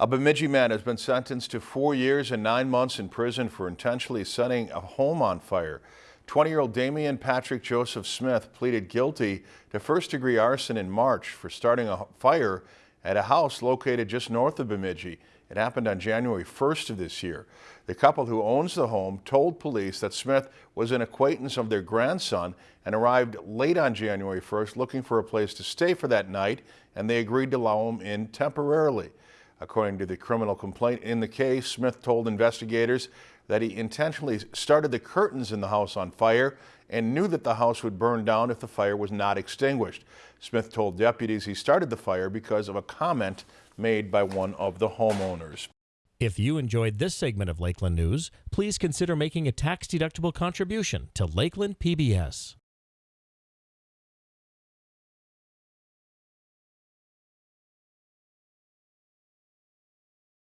A Bemidji man has been sentenced to four years and nine months in prison for intentionally setting a home on fire. 20-year-old Damian Patrick Joseph Smith pleaded guilty to first-degree arson in March for starting a fire at a house located just north of Bemidji. It happened on January 1st of this year. The couple who owns the home told police that Smith was an acquaintance of their grandson and arrived late on January 1st looking for a place to stay for that night and they agreed to allow him in temporarily. According to the criminal complaint in the case, Smith told investigators that he intentionally started the curtains in the house on fire and knew that the house would burn down if the fire was not extinguished. Smith told deputies he started the fire because of a comment made by one of the homeowners. If you enjoyed this segment of Lakeland News, please consider making a tax-deductible contribution to Lakeland PBS.